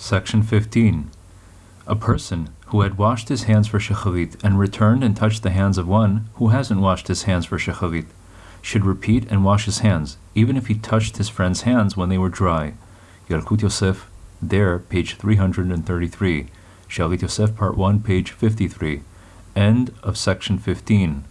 Section 15. A person who had washed his hands for shacharit and returned and touched the hands of one who hasn't washed his hands for shacharit should repeat and wash his hands, even if he touched his friend's hands when they were dry. Yalkut Yosef, there, page 333. Shalit Yosef, part 1, page 53. End of section 15.